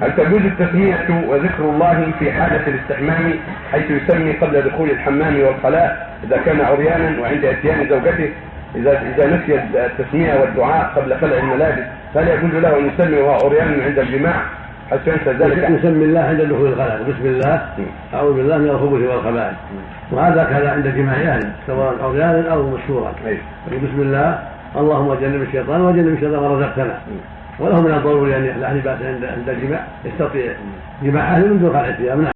هل تجوز التسمية وذكر الله في حالة الاستحمام حيث يسمي قبل دخول الحمام والخلاء إذا كان عريانا وعند إتيان زوجته؟ إذا إذا نسي التسمية والدعاء قبل خلع الملابس فهل يجوز له أن يسمي وهو عريان عند الجماع؟ حيث ينسى ذلك؟ يسمي الله عند دخول الخلاء. بسم الله. أعوذ بالله من الخبث والخبائث. وهذا كذا عند جماع أهله سواء عريانا أو مشهورا. بسم الله. اللهم جنب الشيطان وجنب الشيطان ما رزقتنا وله من الضروري أن لا بأس عند الجماع يستطيع جماع اهله من دون خلع الثياب